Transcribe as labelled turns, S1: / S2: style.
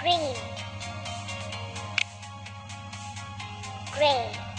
S1: green, gray.